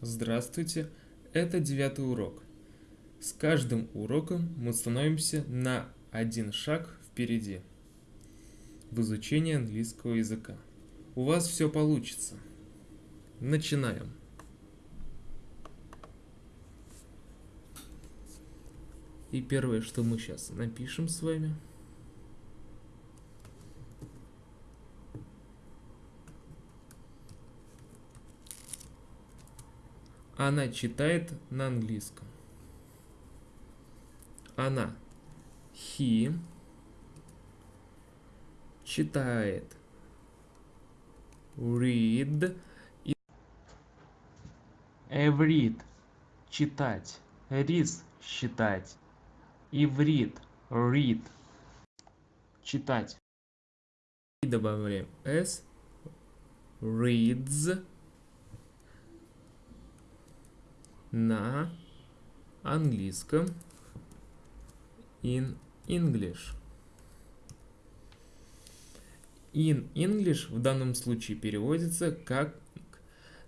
Здравствуйте, это девятый урок. С каждым уроком мы становимся на один шаг впереди в изучении английского языка. У вас все получится. Начинаем. И первое, что мы сейчас напишем с вами – Она читает на английском. Она. He читает. Read. Every читать. Рис считать. Иврит read читать. И добавляем s reads на английском in English. In English в данном случае переводится как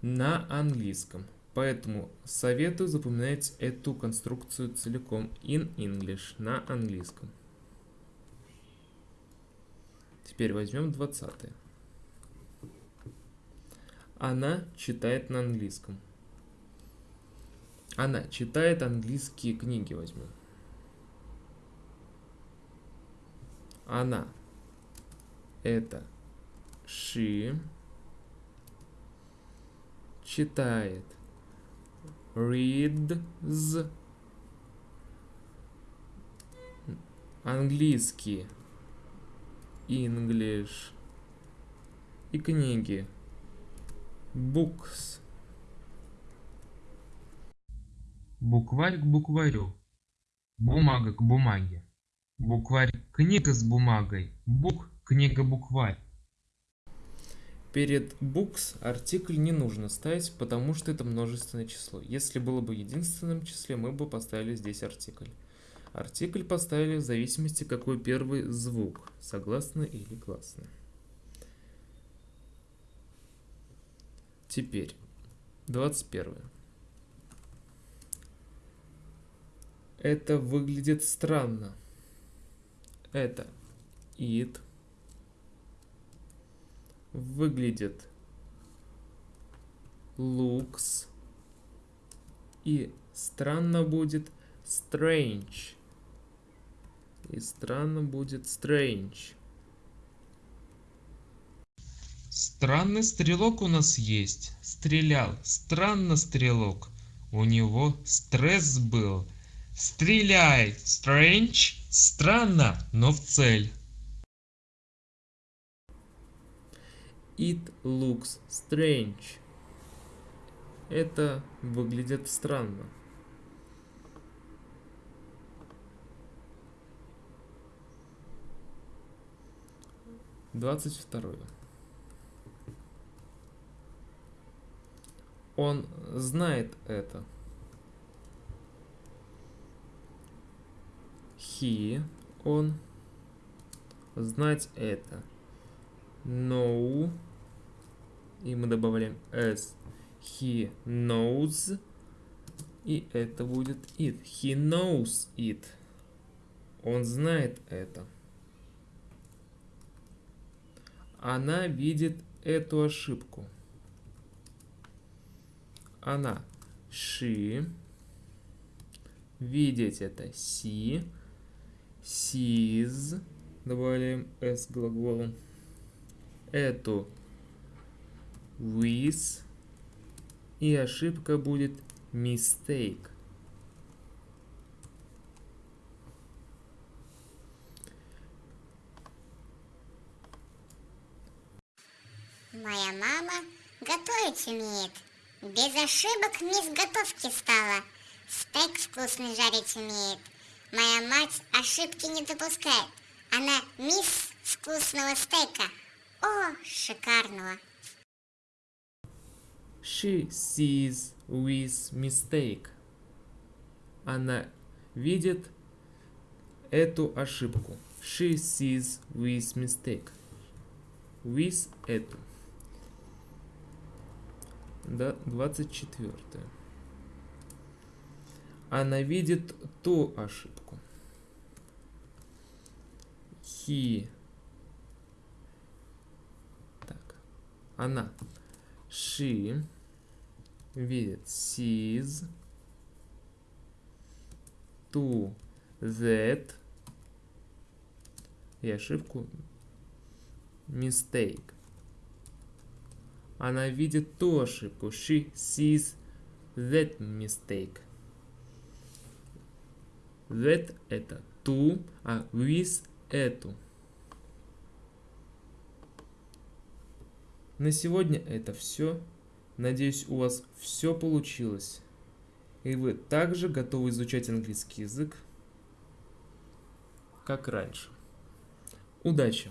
на английском. Поэтому советую запоминать эту конструкцию целиком. In English на английском. Теперь возьмем 20. -е. Она читает на английском. Она читает английские книги, возьму. Она. Это she читает reads английские English и книги books Букварь к букварю. Бумага к бумаге. Букварь книга с бумагой. Бук книга букварь. Перед books артикль не нужно ставить, потому что это множественное число. Если было бы единственным числе, мы бы поставили здесь артикль. Артикль поставили в зависимости, какой первый звук, согласно или классно. Теперь, 21. Это выглядит странно. Это it выглядит looks и странно будет strange. И странно будет strange. Странный стрелок у нас есть. Стрелял. Странно стрелок. У него стресс был. Стреляй! Strange. Странно, но в цель. It looks strange. Это выглядит странно. Двадцать второе. Он знает это. He, он, знать это. Know, и мы добавляем s. He knows, и это будет it. He knows it. Он знает это. Она видит эту ошибку. Она. She. Видеть это. See sees, добавляем s глаголом, эту with, и ошибка будет mistake. Моя мама готовить умеет. Без ошибок мисс готовки стала. Стейк вкусный жарить умеет. Моя мать ошибки не допускает. Она мисс вкусного стейка. О, шикарного. She sees with mistake. Она видит эту ошибку. She sees with mistake. With эту. Да, 24. Она видит ту ошибку. He. Так. Она. She видит sees to that и ошибку mistake. Она видит ту ошибку. She sees that mistake. That это ту, а with эту. На сегодня это все. Надеюсь, у вас все получилось. И вы также готовы изучать английский язык, как раньше. Удачи!